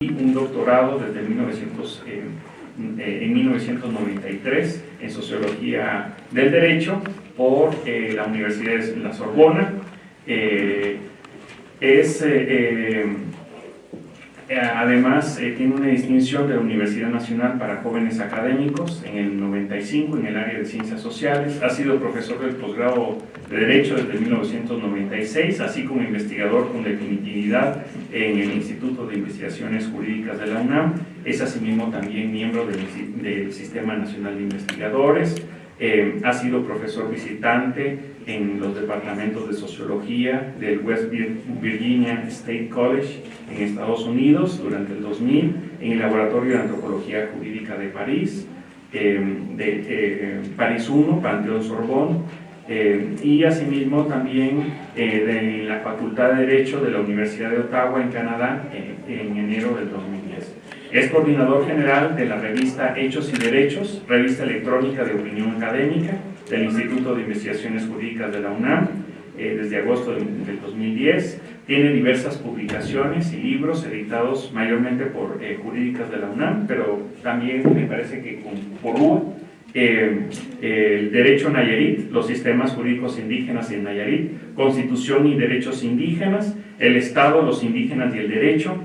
un doctorado desde 1900, eh, eh, en 1993 en Sociología del Derecho por eh, la Universidad de la Sorbona. es además, eh, tiene una distinción de la Universidad Nacional para Jóvenes Académicos en el 95 en el área de Ciencias Sociales. Ha sido profesor del posgrado de Derecho desde 1996, así como investigador con definitividad en el Instituto de Investigaciones Jurídicas de la UNAM. Es asimismo también miembro del, del Sistema Nacional de Investigadores. Eh, ha sido profesor visitante en los departamentos de Sociología del West Virginia State College en Estados Unidos durante el 2000, en el Laboratorio de Antropología Jurídica de París, eh, de eh, París 1, Panteón Sorbonne, y asimismo también de la Facultad de Derecho de la Universidad de Ottawa en Canadá en enero del 2010. Es coordinador general de la revista Hechos y Derechos, revista electrónica de opinión académica del Instituto de Investigaciones Jurídicas de la UNAM, eh, desde agosto del 2010. Tiene diversas publicaciones y libros editados mayormente por eh, jurídicas de la UNAM, pero también me parece que con, por UA, eh, el Derecho Nayarit, los sistemas jurídicos indígenas en Nayarit, Constitución y Derechos Indígenas, el Estado, los indígenas y el Derecho,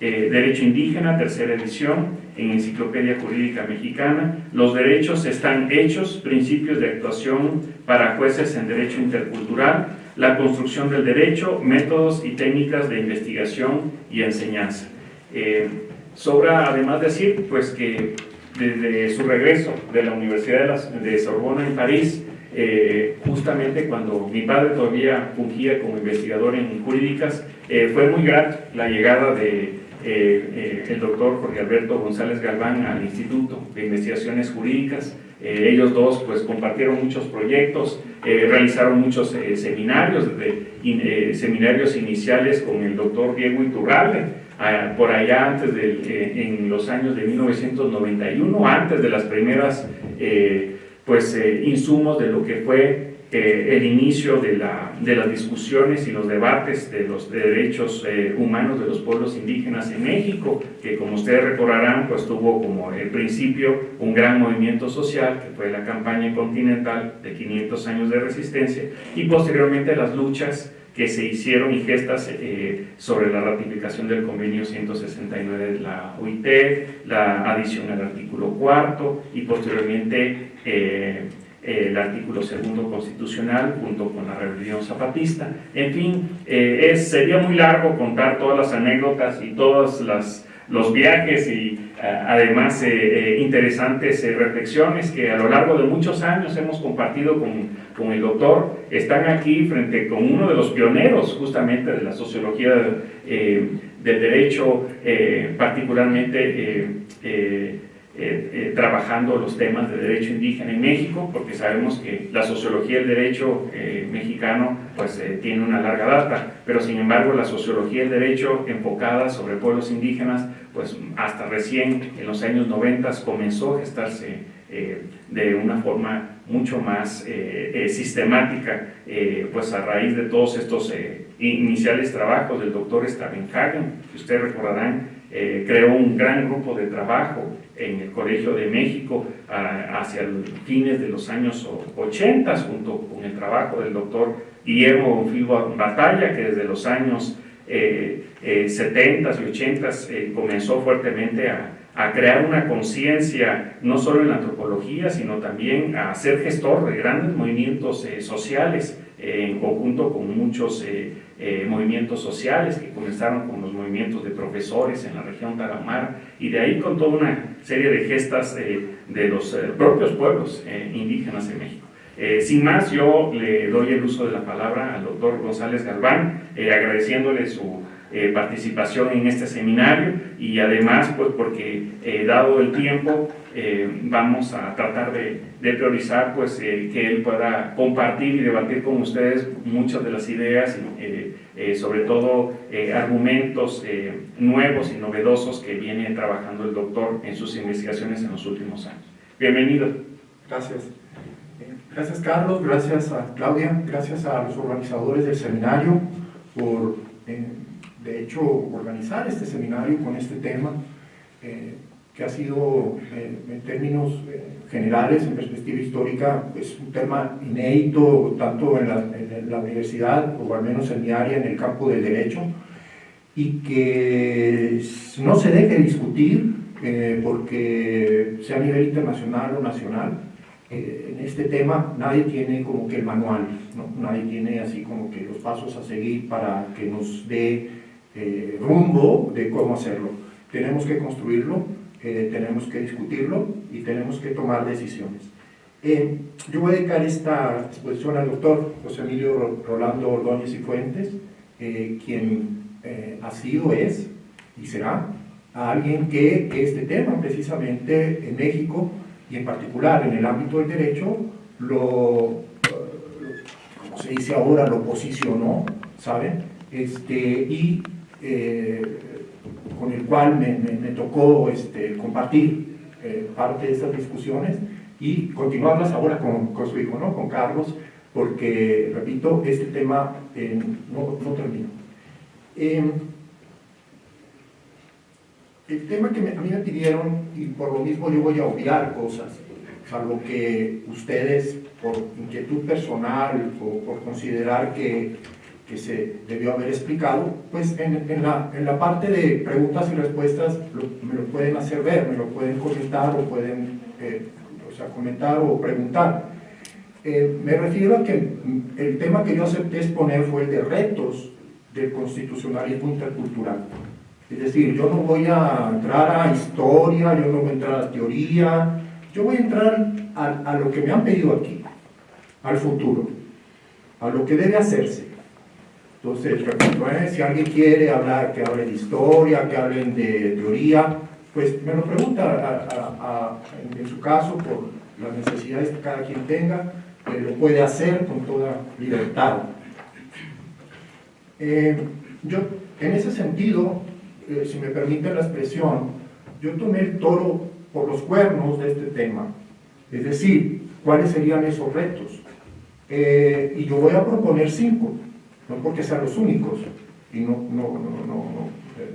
Derecho Indígena, tercera edición, en Enciclopedia Jurídica Mexicana. Los derechos están hechos, principios de actuación para jueces en Derecho Intercultural, la construcción del derecho, métodos y técnicas de investigación y enseñanza. Eh, sobra además decir pues, que desde su regreso de la Universidad de, Sorbona en París, eh, justamente cuando mi padre todavía fungía como investigador en jurídicas, fue muy grato la llegada de eh, eh, el doctor Jorge Alberto González Galván al Instituto de Investigaciones Jurídicas. Eh, ellos dos pues compartieron muchos proyectos, realizaron muchos seminarios, seminarios iniciales con el doctor Diego Iturralde, ah, por allá antes de, en los años de 1991, antes de las primeras pues insumos de lo que fue eh, el inicio de, la, de, las discusiones y los debates de los derechos eh, humanos de los pueblos indígenas en México, que como ustedes recordarán, pues tuvo como el principio un gran movimiento social, que fue la campaña continental de 500 años de resistencia, y posteriormente las luchas que se hicieron y gestas eh, sobre la ratificación del convenio 169 de la OIT, la adición al artículo cuarto y posteriormente el artículo segundo constitucional junto con la rebelión zapatista. En fin, eh, es, sería muy largo contar todas las anécdotas y todos los viajes y eh, además eh, interesantes reflexiones que a lo largo de muchos años hemos compartido con, con, el doctor. Están aquí frente con uno de los pioneros justamente de la sociología del derecho, particularmente eh, eh, trabajando los temas de derecho indígena en México, porque sabemos que la sociología del derecho eh, mexicano pues, tiene una larga data, pero sin embargo la sociología del derecho enfocada sobre pueblos indígenas, pues hasta recién en los años 90 comenzó a gestarse de una forma mucho más sistemática, pues a raíz de todos estos iniciales trabajos del doctor Stavenhagen, que ustedes recordarán, creó un gran grupo de trabajo en el Colegio de México hacia fines de los años 80, junto con el trabajo del doctor Guillermo Filbo Batalla, que desde los años 70 eh, eh, y 80 eh, comenzó fuertemente a, a crear una conciencia no solo en la antropología, sino también a ser gestor de grandes movimientos sociales en conjunto con muchos eh, movimientos sociales que comenzaron con los movimientos de profesores en la región Taramar y de ahí con toda una serie de gestas eh, de los eh, propios pueblos indígenas en México. sin más, yo le doy el uso de la palabra al doctor González Galván, agradeciéndole su eh, participación en este seminario y además pues porque eh, dado el tiempo eh, vamos a tratar de, priorizar pues que él pueda compartir y debatir con ustedes muchas de las ideas sobre todo argumentos nuevos y novedosos que viene trabajando el doctor en sus investigaciones en los últimos años. Bienvenido. Gracias. Gracias Carlos, gracias a Claudia, gracias a los organizadores del seminario por de hecho, organizar este seminario con este tema, eh, que ha sido, eh, en términos eh, generales, en perspectiva histórica, pues un tema inédito, tanto en la, en la, universidad, o al menos en mi área, en el campo del derecho, y que no se deje discutir, porque sea a nivel internacional o nacional, en este tema nadie tiene como que el manual, ¿no? nadie tiene así como que los pasos a seguir para que nos dé eh, rumbo de cómo hacerlo. Tenemos que construirlo, eh, tenemos que discutirlo y tenemos que tomar decisiones. Eh, yo voy a dedicar esta exposición al doctor José Emilio Rolando Ordóñez y Fuentes, quien ha sido, es y será a alguien que este tema precisamente en México y en particular en el ámbito del derecho lo, como se dice ahora, lo posicionó, ¿saben? Este, y eh, con el cual me, tocó este, compartir eh, parte de estas discusiones y continuarlas ahora con, con, su hijo, ¿no? con Carlos, porque, repito, este tema eh, no, no, termina. Em, el tema que a mí me pidieron, y por lo mismo yo voy a obviar cosas, salvo que ustedes, por inquietud personal o por considerar que que se debió haber explicado, pues en, en, la, en la, parte de preguntas y respuestas me lo pueden hacer ver, me lo pueden comentar o pueden eh, o sea, comentar o preguntar. Eh, me refiero a que el tema que yo acepté exponer fue el de retos del constitucionalismo intercultural. Es decir, yo no voy a entrar a historia, yo no voy a entrar a teoría, yo voy a entrar a, a lo que me han pedido aquí, al futuro, a lo que debe hacerse entonces, ¿eh? si alguien quiere hablar, que hable de historia, que hablen de teoría, pues me lo pregunta en, su caso, por las necesidades que cada quien tenga, lo puede hacer con toda libertad. Eh, yo, en ese sentido, eh, si me permite la expresión, yo tomé el toro por los cuernos de este tema, es decir, cuáles serían esos retos. y yo voy a proponer cinco no porque sean los únicos, y no, no, no, no, eh,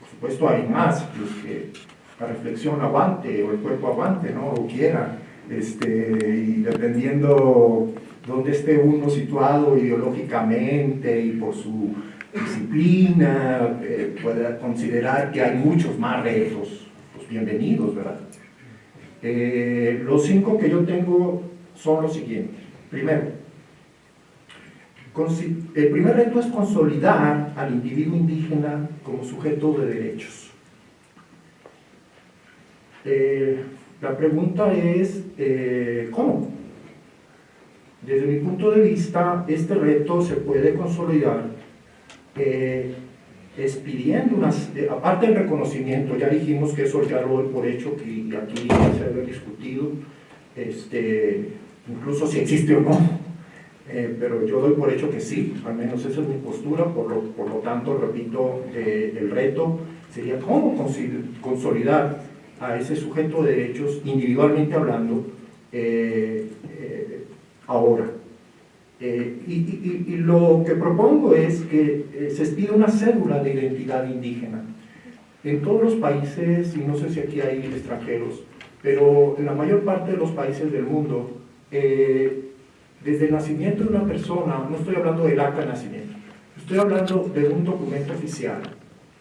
por supuesto hay más, los que la reflexión aguante o el cuerpo aguante, ¿no? o quiera, este, y dependiendo dónde esté uno situado ideológicamente y por su disciplina, eh, pueda considerar que hay muchos más retos, pues bienvenidos, ¿verdad? Eh, los cinco que yo tengo son los siguientes. Primero, el primer reto es consolidar al individuo indígena como sujeto de derechos. Eh, la pregunta es, eh, ¿cómo? Desde mi punto de vista, este reto se puede consolidar eh, expidiendo unas, aparte del reconocimiento, ya dijimos que eso ya lo doy por hecho, que aquí se debe discutido, este, incluso si existe o no, eh, pero yo doy por hecho que sí, al menos esa es mi postura, por lo, por lo tanto, repito, eh, el reto sería cómo consolidar a ese sujeto de derechos, individualmente hablando, eh, ahora. Y, y, y, lo que propongo es que se expida una cédula de identidad indígena. En todos los países, y no sé si aquí hay extranjeros, pero en la mayor parte de los países del mundo, desde el nacimiento de una persona, no estoy hablando del acta de nacimiento, estoy hablando de un documento oficial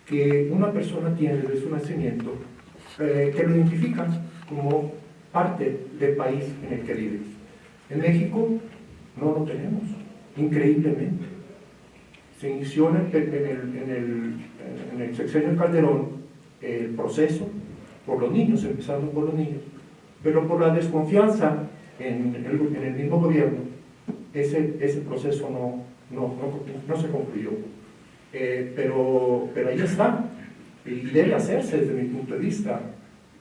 que una persona tiene desde su nacimiento eh, que lo identifica como parte del país en el que vive. En México no lo tenemos, increíblemente. Se inició en el, en el, en el, sexenio Calderón el proceso por los niños, empezando por los niños, pero por la desconfianza en el, en el mismo gobierno, ese, ese proceso no, no, no, se concluyó. Eh, pero, pero ahí está, y debe hacerse desde mi punto de vista,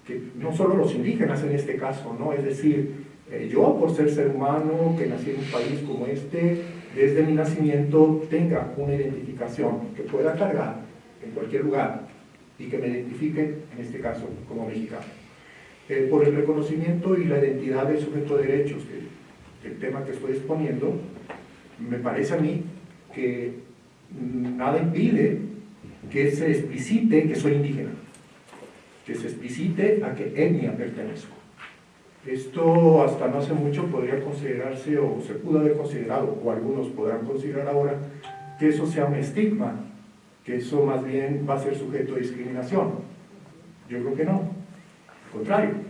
que no solo los indígenas en este caso, ¿no? es decir, eh, yo por ser ser humano, que nací en un país como este, desde mi nacimiento tenga una identificación que pueda cargar en cualquier lugar y que me identifique, en este caso, como mexicano. Eh, por el reconocimiento y la identidad del sujeto de derechos, que, el tema que estoy exponiendo, me parece a mí que nada impide que se explicite que soy indígena, que se explicite a qué etnia pertenezco. Esto hasta no hace mucho podría considerarse, o se pudo haber considerado, o algunos podrán considerar ahora, que eso sea un estigma, que eso más bien va a ser sujeto de discriminación. Yo creo que no, al contrario.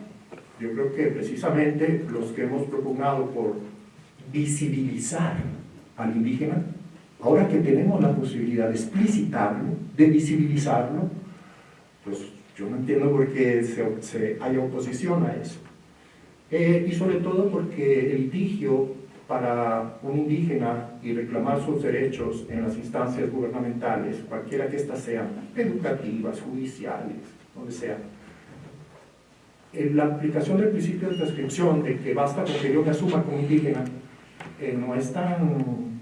Yo creo que precisamente los que hemos propugnado por visibilizar al indígena, ahora que tenemos la posibilidad de explicitarlo, de visibilizarlo, pues yo no entiendo por qué se, se haya oposición a eso. Eh, y sobre todo porque el litigio para un indígena y reclamar sus derechos en las instancias gubernamentales, cualquiera que éstas sean, educativas, judiciales, donde sea, la aplicación del principio de transcripción, de que basta con que yo me asuma como indígena, eh, no es tan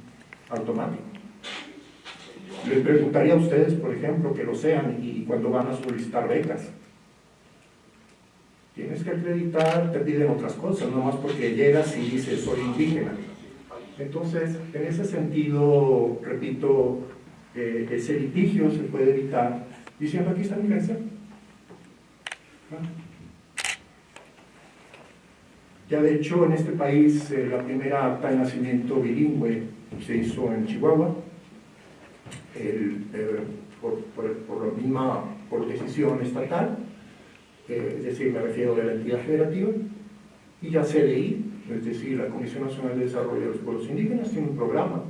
automático. Les preguntaría a ustedes, por ejemplo, que lo sean y cuando van a solicitar becas. Tienes que acreditar, te piden otras cosas, no más porque llegas y dices soy indígena. Entonces, en ese sentido, repito, eh, ese litigio se puede evitar diciendo aquí está mi herencia. Ya de hecho en este país eh, la primera acta de nacimiento bilingüe se hizo en Chihuahua, eh, por, por, la misma por decisión estatal, eh, es decir, me refiero a la entidad federativa, y ya CDI, es decir, la Comisión Nacional de Desarrollo de los Pueblos Indígenas, tiene un programa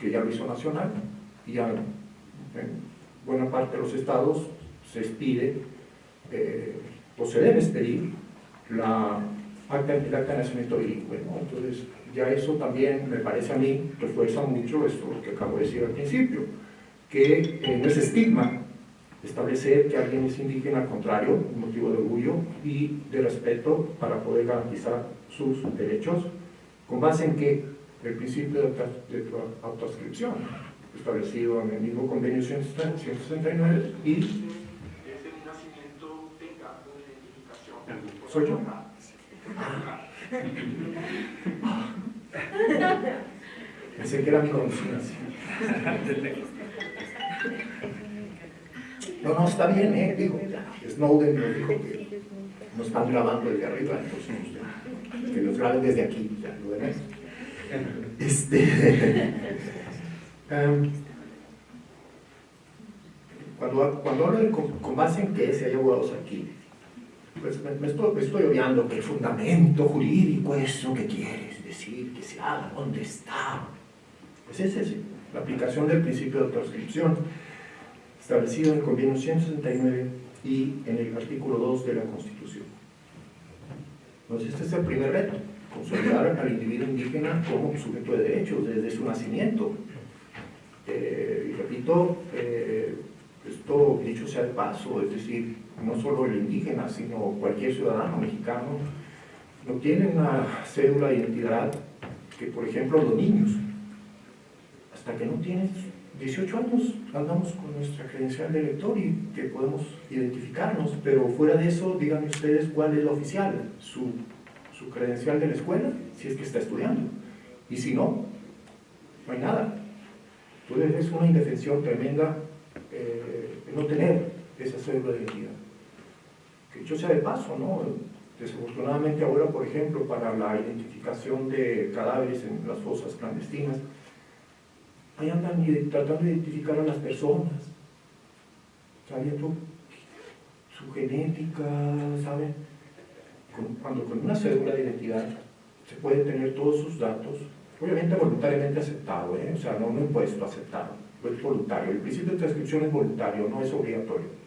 que ya lo hizo nacional, y ya en buena parte de los estados se expide, o se debe expedir, la acta, el acta de nacimiento bilingüe. ¿no? Entonces, ya eso también me parece a mí, refuerza mucho esto que acabo de decir al principio, que eh, no es estigma establecer que alguien es indígena, al contrario, un motivo de orgullo y de respeto para poder garantizar sus derechos, con base en que el principio de, de autoascripción, establecido en el mismo convenio 169 y ese nacimiento tenga una identificación. ¿Soy yo? Pensé que era mi conciencia. No, no, está bien, ¿eh? Digo, Snowden nos dijo que nos están grabando desde arriba, entonces que nos graben desde aquí, ya lo demás. Este, um, cuando, cuando hablo de con, base en que si hay abogados aquí, pues me, estoy, estoy obviando que fundamento jurídico, eso que quieres decir, que se haga, ¿dónde está? Pues es ese, la aplicación del principio de transcripción establecido en el convenio 169 y en el artículo 2 de la Constitución. Entonces este es el primer reto, consolidar al individuo indígena como sujeto de derechos desde su nacimiento. Eh, y repito, eh, esto dicho sea de paso, es decir, no solo el indígena, sino cualquier ciudadano mexicano, no tiene una cédula de identidad que, por ejemplo, los niños, hasta que no tienen 18 años, andamos con nuestra credencial de elector y que podemos identificarnos, pero fuera de eso, díganme ustedes cuál es la oficial, su, su credencial de la escuela, si es que está estudiando, y si no, no hay nada. Entonces es una indefensión tremenda eh, no tener esa cédula de identidad yo sea de paso, ¿no? Desafortunadamente ahora, por ejemplo, para la identificación de cadáveres en las fosas clandestinas, ahí andan tratando de identificar a las personas, sabiendo su genética, ¿saben? Cuando con una cédula de identidad se puede tener todos sus datos, obviamente voluntariamente aceptado, ¿eh? o sea, no, no impuesto, aceptado, es voluntario. El principio de transcripción es voluntario, no es obligatorio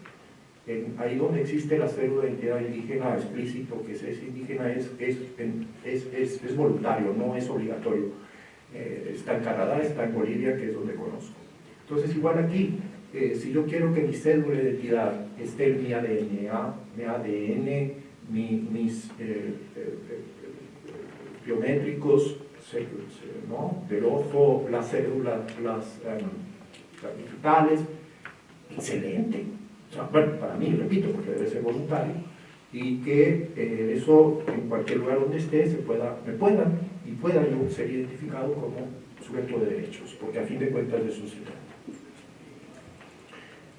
ahí donde existe la cédula de identidad indígena explícito, que es, indígena, es, es, es, voluntario, no es obligatorio. Eh, está en Canadá, está en Bolivia, que es donde conozco. Entonces, igual aquí, eh, si yo quiero que mi cédula de identidad esté en mi ADN, mi ADN, mis eh, biométricos, ¿no? del ojo, las células, las, las digitales, excelente bueno, para mí, repito, porque debe ser voluntario, y que eh, eso en cualquier lugar donde esté se pueda, me puedan y pueda yo ser identificado como sujeto de derechos, porque a fin de cuentas de eso se trata.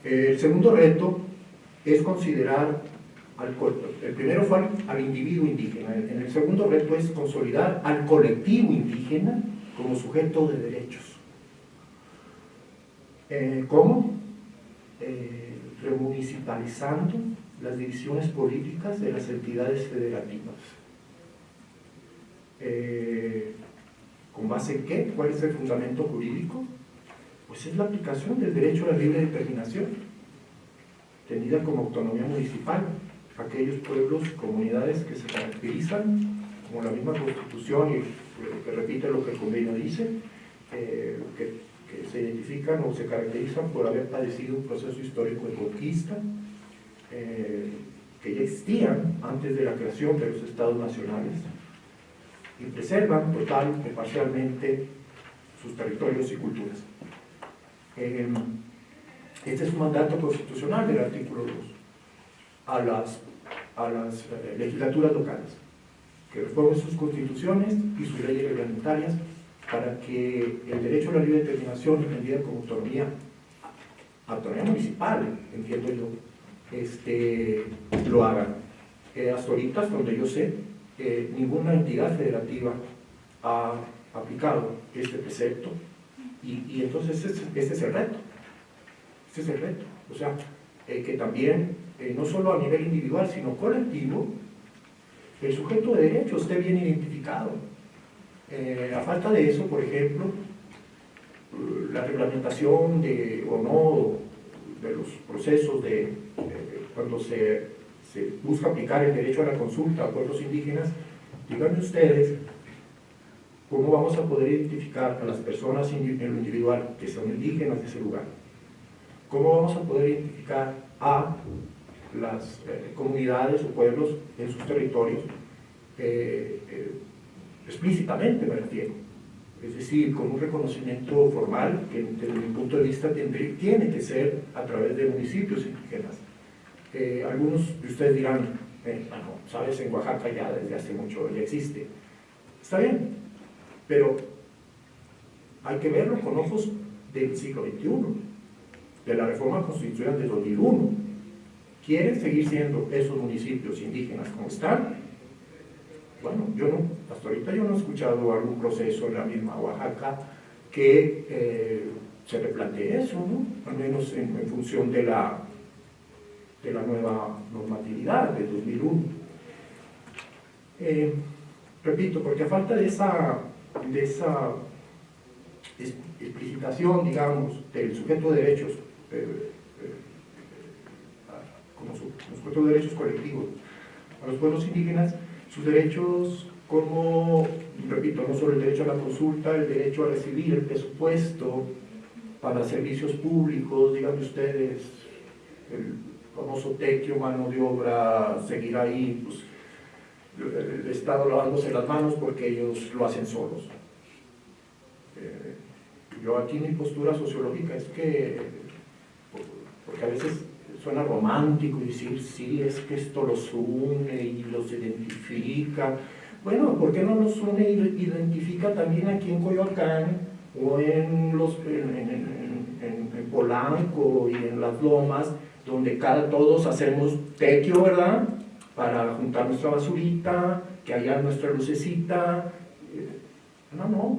El segundo reto es considerar al el primero fue al, individuo indígena, en el segundo reto es consolidar al colectivo indígena como sujeto de derechos. Eh, ¿Cómo? Eh, remunicipalizando las divisiones políticas de las entidades federativas. Eh, ¿Con base en qué? ¿Cuál es el fundamento jurídico? Pues es la aplicación del derecho a la libre determinación, tenida como autonomía municipal. Aquellos pueblos, comunidades que se caracterizan, como la misma Constitución y que repite lo que el convenio dice, eh, que, se identifican o se caracterizan por haber padecido un proceso histórico de conquista, eh, que ya existían antes de la creación de los estados nacionales, y preservan total o parcialmente sus territorios y culturas. Eh, este es un mandato constitucional del artículo 2 a las, a las eh, legislaturas locales, que reformen sus constituciones y sus leyes reglamentarias para que el derecho a la libre determinación, entendida como autonomía, autonomía municipal, entiendo yo, este, lo hagan. Eh, hasta ahorita, donde yo sé, ninguna entidad federativa ha aplicado este precepto y, entonces este, es el reto. Este es el reto. O sea, eh, que también, eh, no solo a nivel individual, sino colectivo, el sujeto de derecho esté bien identificado. Eh, a falta de eso, por ejemplo, la reglamentación de, o no de los procesos de cuando se busca aplicar el derecho a la consulta a pueblos indígenas, díganme ustedes cómo vamos a poder identificar a las personas en lo individual que son indígenas de ese lugar. ¿Cómo vamos a poder identificar a las eh, comunidades o pueblos en sus territorios eh, explícitamente me refiero? Es decir, con un reconocimiento formal que desde mi punto de vista tiene que ser a través de municipios indígenas algunos de ustedes dirán, eh, bueno, sabes, en Oaxaca ya desde hace mucho ya existe. Está bien, pero hay que verlo con ojos del siglo XXI, de la reforma constitucional de 2001. ¿Quieren seguir siendo esos municipios indígenas como están? Bueno, yo no, hasta ahorita yo no he escuchado algún proceso en la misma Oaxaca que eh, se replantee eso, ¿no? Al menos en función de la de la nueva normatividad de 2001. Eh, repito, porque a falta de esa, de esa explicitación, digamos, del sujeto de derechos, eh, eh, como sujeto de derechos colectivos, a los pueblos indígenas, sus derechos como, repito, no solo el derecho a la consulta, el derecho a recibir el presupuesto para servicios públicos, díganme ustedes, el famoso tequio, mano de obra, seguir ahí, pues, el Estado lavándose las manos porque ellos lo hacen solos. Eh, yo aquí mi postura sociológica es que, porque a veces suena romántico decir, sí, es que esto los une y los identifica. Bueno, ¿por qué no nos une y identifica también aquí en Coyoacán o en, los, en Polanco y en las Lomas? donde cada, todos hacemos tequio, ¿verdad? Para juntar nuestra basurita, que haya nuestra lucecita. Eh, no, no,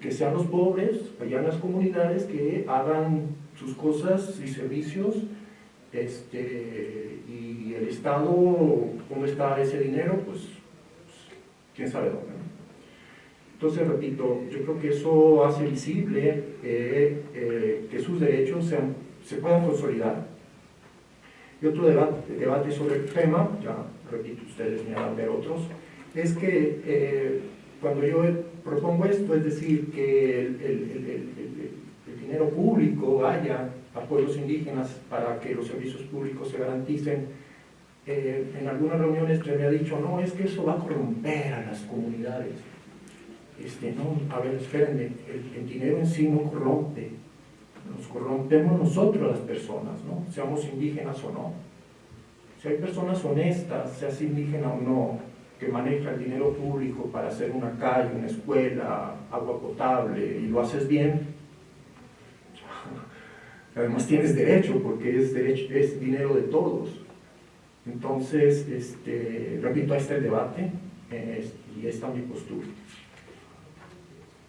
que sean los pobres, allá en las comunidades, que hagan sus cosas y servicios, este, y el Estado, ¿cómo está ese dinero? Pues, quién sabe dónde. Entonces, repito, yo creo que eso hace visible eh, eh, que sus derechos se puedan consolidar y otro debate, sobre el tema, ya repito, ustedes me a ver otros, es que eh, cuando yo propongo esto, es decir, que el, dinero público vaya a pueblos indígenas para que los servicios públicos se garanticen, eh, en algunas reuniones se me ha dicho, no, es que eso va a corromper a las comunidades. Este, no, a ver, espérenme, el dinero en sí no corrompe, nos corrompemos nosotros las personas, ¿no? seamos indígenas o no. Si hay personas honestas, seas indígena o no, que maneja el dinero público para hacer una calle, una escuela, agua potable, y lo haces bien, además tienes derecho porque es, derecho, es dinero de todos. Entonces, este, repito, está el debate y esta mi postura.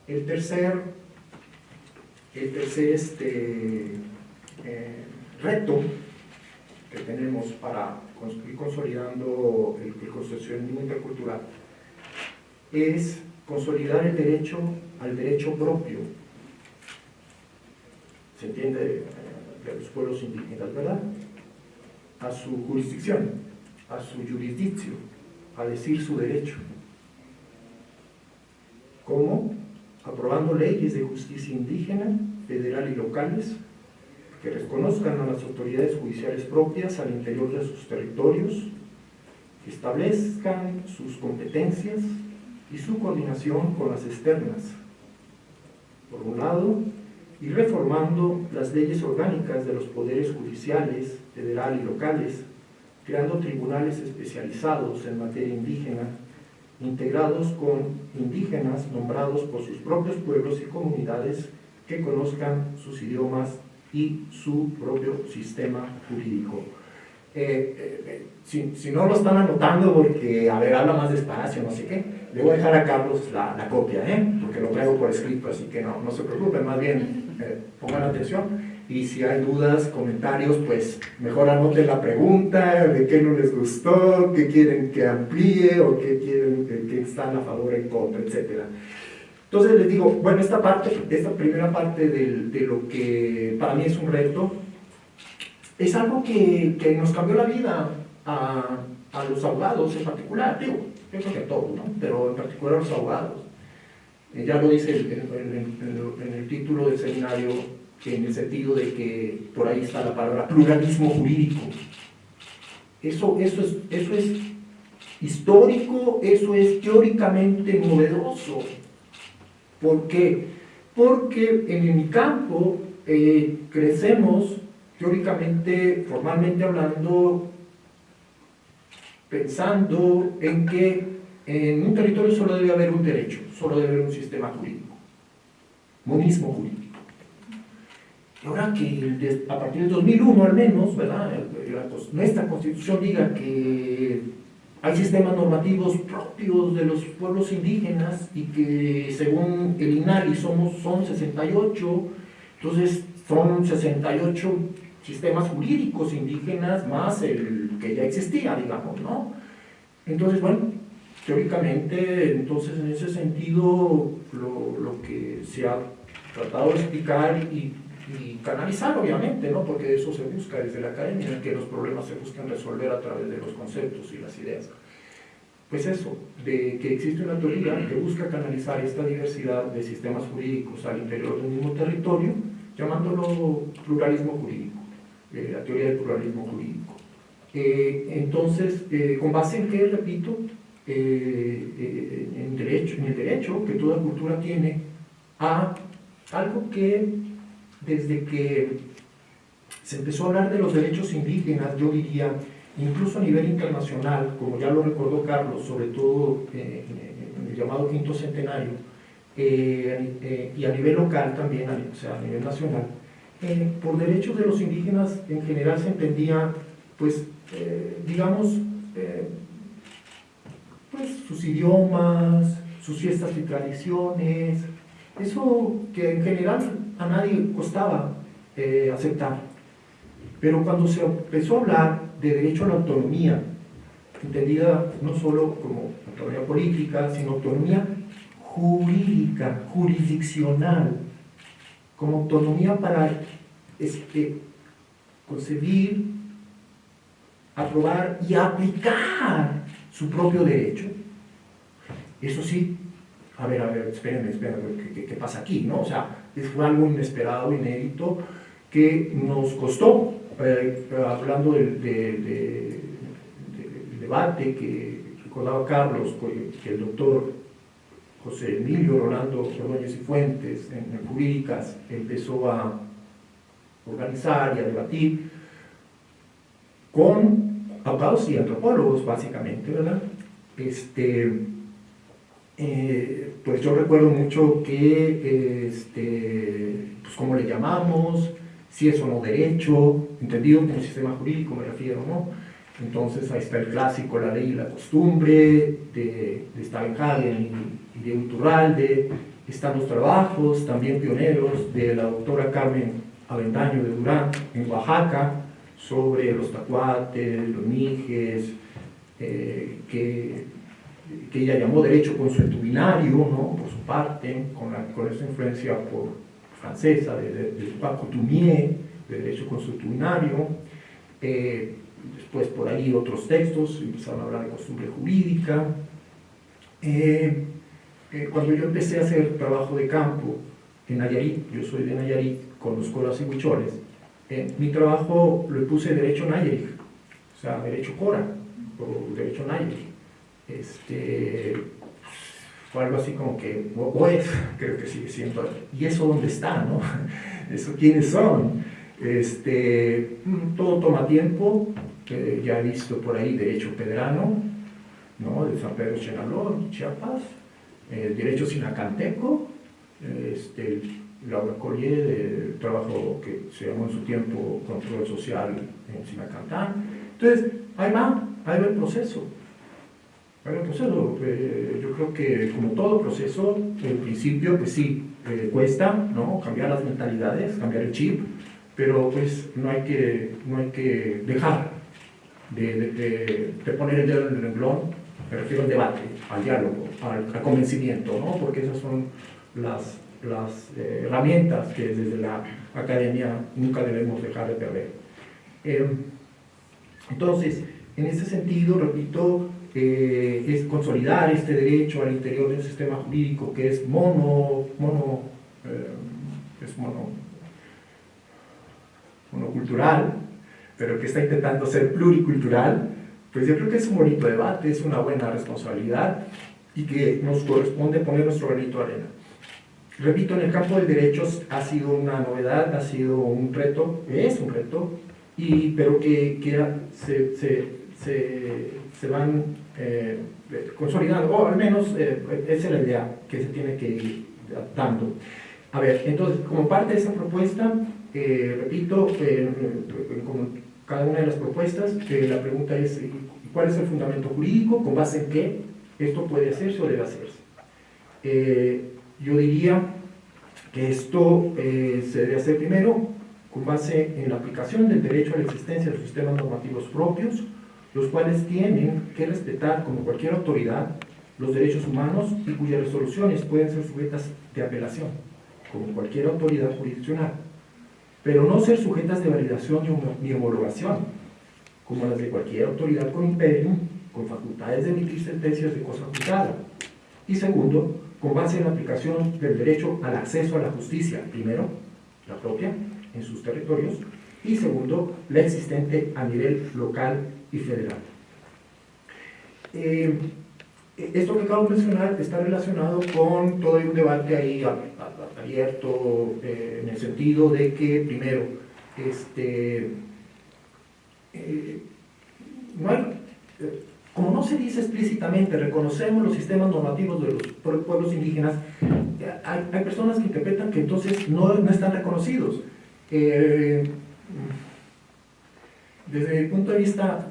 El tercer, el tercer este, eh, reto que tenemos para ir consolidando el, el construccionismo intercultural es consolidar el derecho al derecho propio. ¿Se entiende? Eh, de los pueblos indígenas, ¿verdad? A su jurisdicción, a su jurisdicción, a decir su derecho. ¿Cómo? Aprobando leyes de justicia indígena, federal y locales, que reconozcan a las autoridades judiciales propias al interior de sus territorios, que establezcan sus competencias y su coordinación con las externas. Por un lado, y reformando las leyes orgánicas de los poderes judiciales, federal y locales, creando tribunales especializados en materia indígena, integrados con indígenas nombrados por sus propios pueblos y comunidades que conozcan sus idiomas y su propio sistema jurídico. Eh, eh, eh, si, si, no lo están anotando porque, a ver, habla más despacio, no sé qué, le voy a dejar a Carlos la, la copia, ¿eh? porque lo traigo por escrito, así que no, no se preocupen, más bien pongan atención y si hay dudas, comentarios, pues mejor anoten la pregunta, de qué no les gustó, qué quieren que amplíe o qué quieren que, están a favor, en contra, etc. Entonces les digo, bueno, esta parte, esta primera parte de, de lo que para mí es un reto, es algo que, que nos cambió la vida a, a, los abogados en particular, digo, yo creo que a todos, ¿no? pero en particular a los abogados. Eh, ya lo dice en el título del seminario, en el sentido de que por ahí está la palabra pluralismo jurídico. Eso, eso, es, eso es histórico, eso es teóricamente novedoso. ¿Por qué? Porque en mi campo eh, crecemos teóricamente, formalmente hablando, pensando en que en un territorio solo debe haber un derecho, solo debe haber un sistema jurídico, monismo jurídico. Y ahora que a partir del 2001 al menos, ¿verdad? nuestra constitución diga que hay sistemas normativos propios de los pueblos indígenas y que según el INALI somos, son 68, entonces son 68 sistemas jurídicos indígenas más el que ya existía, digamos, ¿no? Entonces, bueno, teóricamente, entonces en ese sentido, lo, lo que se ha tratado de explicar y, canalizar, obviamente, ¿no? Porque eso se busca desde la academia, que los problemas se buscan resolver a través de los conceptos y las ideas. Pues eso, de que existe una teoría que busca canalizar esta diversidad de sistemas jurídicos al interior del mismo territorio, llamándolo pluralismo jurídico. Eh, la teoría del pluralismo jurídico. Eh, entonces, eh, con base en qué, repito, en, derecho, en el derecho que toda cultura tiene a algo que desde que se empezó a hablar de los derechos indígenas, yo diría, incluso a nivel internacional, como ya lo recordó Carlos, sobre todo en el llamado quinto centenario, y a nivel local también, o sea, a nivel nacional, eh, por derechos de los indígenas en general se entendía, pues, eh, digamos, eh, sus idiomas, sus fiestas y tradiciones, eso que en general a nadie costaba aceptar. Pero cuando se empezó a hablar de derecho a la autonomía, entendida no solo como autonomía política, sino autonomía jurídica, jurisdiccional, como autonomía para este, concebir, aprobar y aplicar su propio derecho. Eso sí, a ver, a ver, espérenme, espérenme, ¿qué, pasa aquí? ¿no? O sea, fue algo inesperado, inédito, que nos costó, eh, hablando del, debate que recordaba Carlos, que el doctor José Emilio Rolando Ordóñez y Fuentes en, Jurídicas empezó a organizar y a debatir con abogados y antropólogos básicamente, ¿verdad? Este, eh, pues yo recuerdo mucho que, este, pues cómo le llamamos, si es o no derecho, entendido como sistema jurídico me refiero, ¿no? Entonces ahí está el clásico, la ley y la costumbre, de, de Stavenhagen y, de Uturralde, están los trabajos, también pioneros, de la doctora Carmen Avendaño de Durán, en Oaxaca, sobre los tacuates, los nijes, eh, que, que, ella llamó derecho consuetudinario, ¿no? por su parte, con, la, con esa influencia por, francesa, de, de, de Paco Tumier, de derecho consuetudinario. Eh, después por ahí otros textos, empezaron a hablar de costumbre jurídica. Eh, eh, cuando yo empecé a hacer trabajo de campo en Nayarit, yo soy de Nayarit, con los coras y huicholes, mi trabajo lo puse derecho Nayarit, o sea, derecho cora, o derecho Nayarit. Este, fue algo así como que, o, es, creo que sigue siendo, ¿y eso dónde está, no? ¿Eso quiénes son? Este, todo toma tiempo, eh, ya he visto por ahí derecho pedrano, ¿no? de San Pedro Chenaló, Chiapas, el derecho sinacanteco, este, Laura Collier, del trabajo que se llamó en su tiempo control social en Sinacantán. Entonces, ahí va, ahí va el proceso. Ahí va el proceso. Eh, yo creo que como todo proceso, en principio, pues sí, eh, cuesta ¿no? cambiar las mentalidades, cambiar el chip, pero pues no hay que, no hay que dejar de, poner el dedo en el renglón, me refiero al debate, al diálogo, al, convencimiento, ¿no? porque esas son las, las eh, herramientas que desde la academia nunca debemos dejar de perder. Eh, entonces, en ese sentido, repito, eh, es consolidar este derecho al interior de un sistema jurídico que es mono, mono, es mono, monocultural, pero que está intentando ser pluricultural, pues yo creo que es un bonito debate, es una buena responsabilidad y que nos corresponde poner nuestro granito de arena. Repito, en el campo del derecho ha sido una novedad, ha sido un reto, es un reto, y, pero que, se, se, se, van eh, consolidando, o al menos eh, esa es la idea que se tiene que ir dando. A ver, entonces, como parte de esa propuesta, eh, repito, como cada una de las propuestas, la pregunta es ¿cuál es el fundamento jurídico? ¿Con base en qué esto puede hacerse o debe hacerse? Yo diría que esto eh, se debe hacer primero con base en la aplicación del derecho a la existencia de sistemas normativos propios, los cuales tienen que respetar, como cualquier autoridad, los derechos humanos y cuyas resoluciones pueden ser sujetas de apelación, como cualquier autoridad jurisdiccional pero no ser sujetas de validación ni homologación, como las de cualquier autoridad con imperio, con facultades de emitir sentencias de cosa juzgada. Y segundo, con base en la aplicación del derecho al acceso a la justicia, primero, la propia, en sus territorios, y segundo, la existente a nivel local y federal. Eh, esto que acabo de mencionar está relacionado con todo un debate ahí abierto eh, en el sentido de que, primero, este, eh, eh, como no se dice explícitamente, reconocemos los sistemas normativos de los pueblos indígenas, hay, personas que interpretan que entonces no, no están reconocidos. desde mi punto de vista,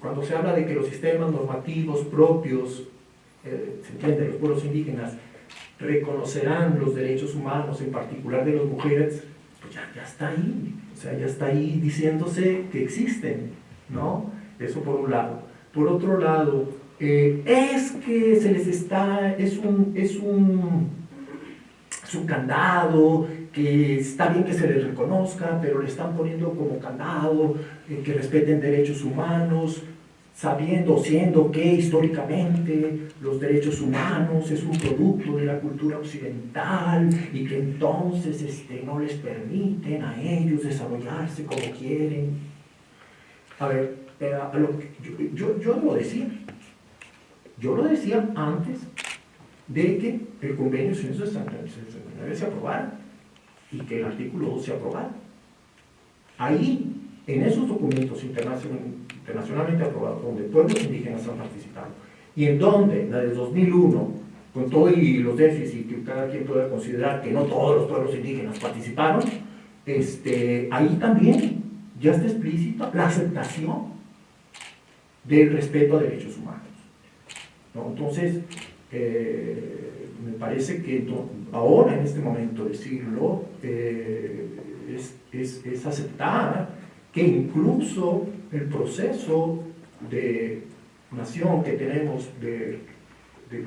cuando se habla de que los sistemas normativos propios, se entiende, los pueblos indígenas, reconocerán los derechos humanos, en particular de las mujeres, pues ya, ya, está ahí, o sea, ya está ahí diciéndose que existen, ¿no? Eso por un lado. Por otro lado, eh, es que se les está, es un, es un, es candado, que está bien que se les reconozca, pero le están poniendo como candado, eh, que respeten derechos humanos, sabiendo, siendo que históricamente los derechos humanos es un producto de la cultura occidental y que entonces este, no les permiten a ellos desarrollarse como quieren. A ver, yo, yo, lo decía, yo lo decía antes de que el convenio 169 se aprobara y que el artículo 2 se aprobara. Ahí, en esos documentos internacionalmente aprobado, donde pueblos indígenas han participado, y en donde la de 2001, con todos los déficits que cada quien pueda considerar que no todos los pueblos indígenas participaron, este, ahí también ya está explícita la aceptación del respeto a derechos humanos. Entonces, eh, me parece que ahora, en este momento, decirlo, eh, es, es, aceptar que incluso el proceso de nación que tenemos de, de,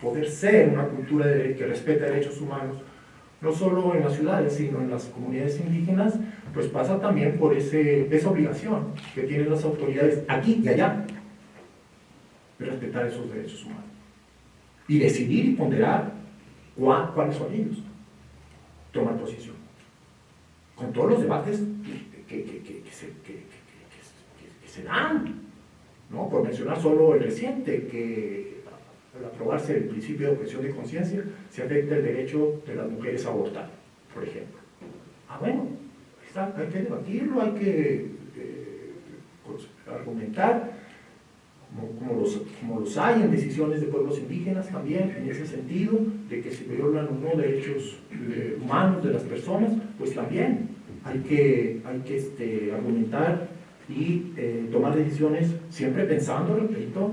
poder ser una cultura que respeta derechos humanos, no solo en las ciudades, sino en las comunidades indígenas, pues pasa también por ese, esa obligación que tienen las autoridades aquí y allá de respetar esos derechos humanos y decidir y ponderar cuáles son ellos, tomar posición. Con todos los debates que, se, dan, ¿no? por mencionar solo el reciente, que al aprobarse el principio de objeción de conciencia, se afecta el derecho de las mujeres a abortar, por ejemplo. Ah, bueno, hay que debatirlo, hay que eh, pues, argumentar, como, los, como los hay en decisiones de pueblos indígenas también, en ese sentido, de que se violan o no derechos eh, humanos de las personas, pues también hay que, hay que este, argumentar y eh, tomar decisiones siempre pensando, repito,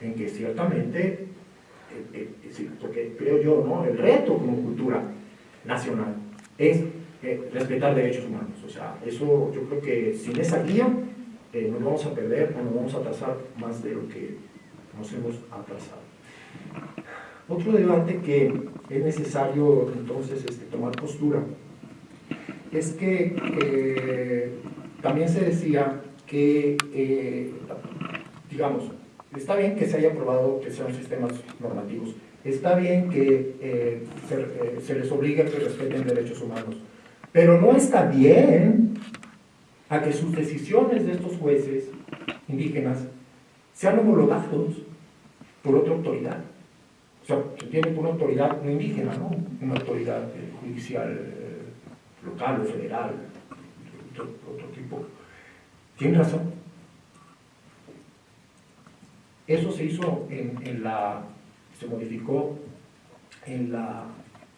en que ciertamente, porque creo yo, ¿no? el reto como cultura nacional es respetar derechos humanos. O sea, eso yo creo que sin esa guía eh, nos vamos a perder o nos vamos a atrasar más de lo que nos hemos atrasado. Otro debate que es necesario entonces este, tomar postura es que eh, también se decía que, eh, digamos, está bien que se haya aprobado que sean sistemas normativos, está bien que se, se les obligue a que respeten derechos humanos, pero no está bien a que sus decisiones de estos jueces indígenas sean homologados por otra autoridad. O sea, se tiene por una autoridad no indígena, ¿no? Una autoridad eh, judicial eh, local o federal, de otro, tipo. Tiene razón. Eso se hizo en, la, se modificó en la,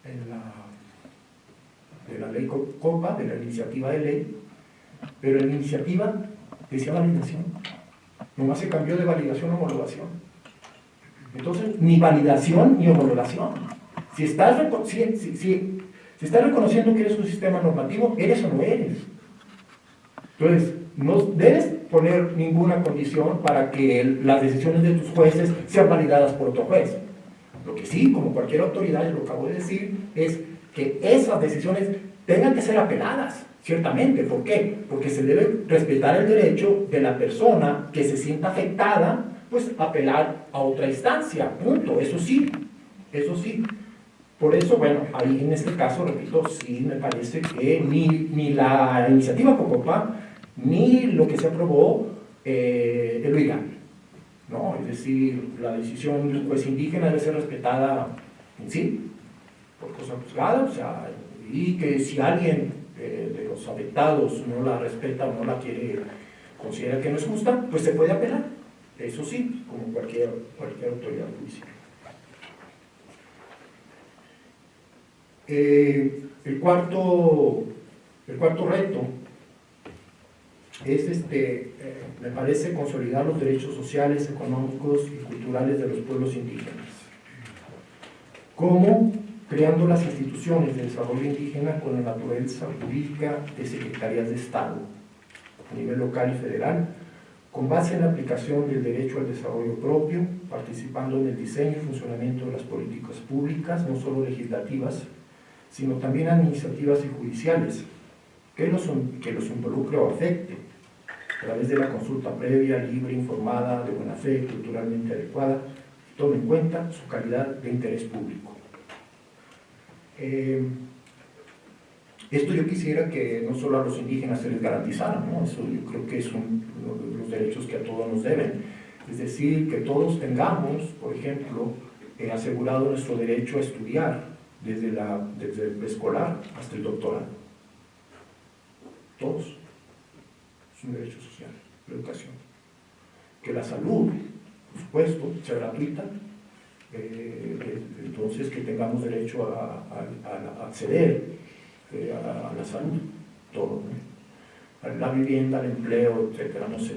en la, de la ley COPA, de la iniciativa de ley, pero la iniciativa decía validación. Nomás se cambió de validación a homologación. Entonces, ni validación ni homologación. Si estás, si, si, estás reconociendo que eres un sistema normativo, eres o no eres. Entonces, no debes poner ninguna condición para que las decisiones de tus jueces sean validadas por otro juez. Lo que sí, como cualquier autoridad, lo acabo de decir, es que esas decisiones tengan que ser apeladas. Ciertamente, ¿por qué? Porque se debe respetar el derecho de la persona que se sienta afectada, pues apelar a otra instancia, punto, eso sí, eso sí. Por eso, bueno, ahí en este caso, repito, sí me parece que ni, ni la iniciativa Cocopa, ni lo que se aprobó eh, es legal. ¿no? Es decir, la decisión del juez indígena debe ser respetada en sí, por cosa juzgada, o sea, y que si alguien de los afectados no la respeta o no la quiere, considera que no es justa, pues se puede apelar. Eso sí, como cualquier, cualquier autoridad judicial. Eh, el, cuarto, el cuarto reto es, este, eh, me parece, consolidar los derechos sociales, económicos y culturales de los pueblos indígenas. ¿Cómo? Creando las instituciones de desarrollo indígena con la naturaleza jurídica de secretarías de Estado a nivel local y federal, con base en la aplicación del derecho al desarrollo propio, participando en el diseño y funcionamiento de las políticas públicas, no solo legislativas, sino también administrativas y judiciales, que los, que los involucre o afecte, a través de la consulta previa, libre, informada, de buena fe, culturalmente adecuada, tome en cuenta su calidad de interés público. Eh, esto yo quisiera que no solo a los indígenas se les garantizara, ¿no? Eso yo creo que de los derechos que a todos nos deben. Es decir, que todos tengamos, por ejemplo, eh, asegurado nuestro derecho a estudiar desde, la, desde el preescolar hasta el doctorado. Todos. Es un derecho social, la educación. Que la salud, por supuesto, sea gratuita, eh, entonces que tengamos derecho a, acceder eh, a, la salud, todo. La vivienda, el empleo, etcétera, no se.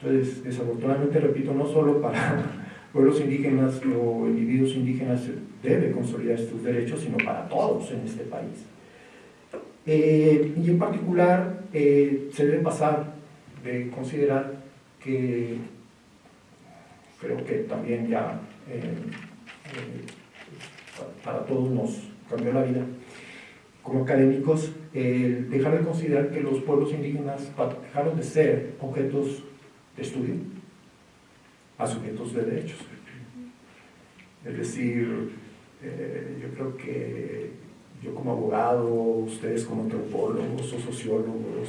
Entonces, desafortunadamente, repito, no solo para pueblos indígenas o individuos indígenas debe consolidar estos derechos, sino para todos en este país. Eh, y en particular, se debe pasar de considerar que creo que también ya para todos nos cambió la vida, como académicos, dejar de considerar que los pueblos indígenas dejaron de ser objetos de estudio a sujetos de derechos. Es decir, eh, yo creo que yo como abogado, ustedes como antropólogos o sociólogos,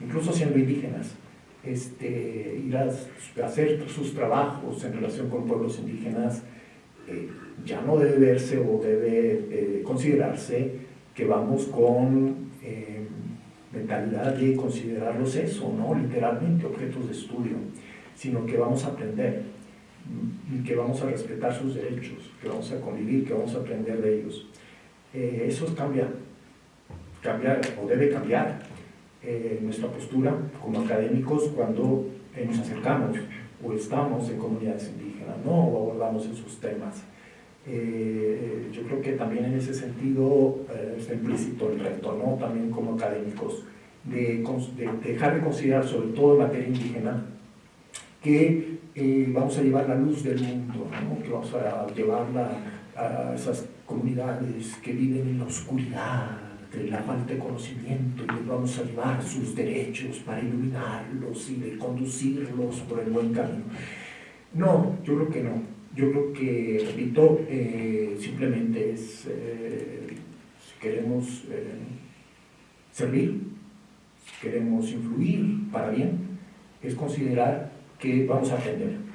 incluso siendo indígenas, este, ir a, hacer sus trabajos en relación con pueblos indígenas, eh, ya no debe verse o debe eh, considerarse que vamos con eh, mentalidad de considerarlos eso, ¿no? literalmente objetos de estudio, sino que vamos a aprender y que vamos a respetar sus derechos, que vamos a convivir, que vamos a aprender de ellos. eso cambia, cambia o debe cambiar nuestra postura como académicos cuando nos acercamos o estamos en comunidades indígenas, ¿no? o abordamos esos temas. Eh, yo creo que también en ese sentido eh, está implícito el reto, ¿no? también como académicos, de, dejar de considerar, sobre todo en materia indígena, que eh, vamos a llevar la luz del mundo, ¿no? que vamos a llevarla a esas comunidades que viven en la oscuridad, de la falta de conocimiento y les vamos a llevar sus derechos para iluminarlos y conducirlos por el buen camino. No, yo creo que no. Yo creo que, repito, eh, simplemente es, eh, si queremos eh, servir, si queremos influir para bien, es considerar que vamos a aprender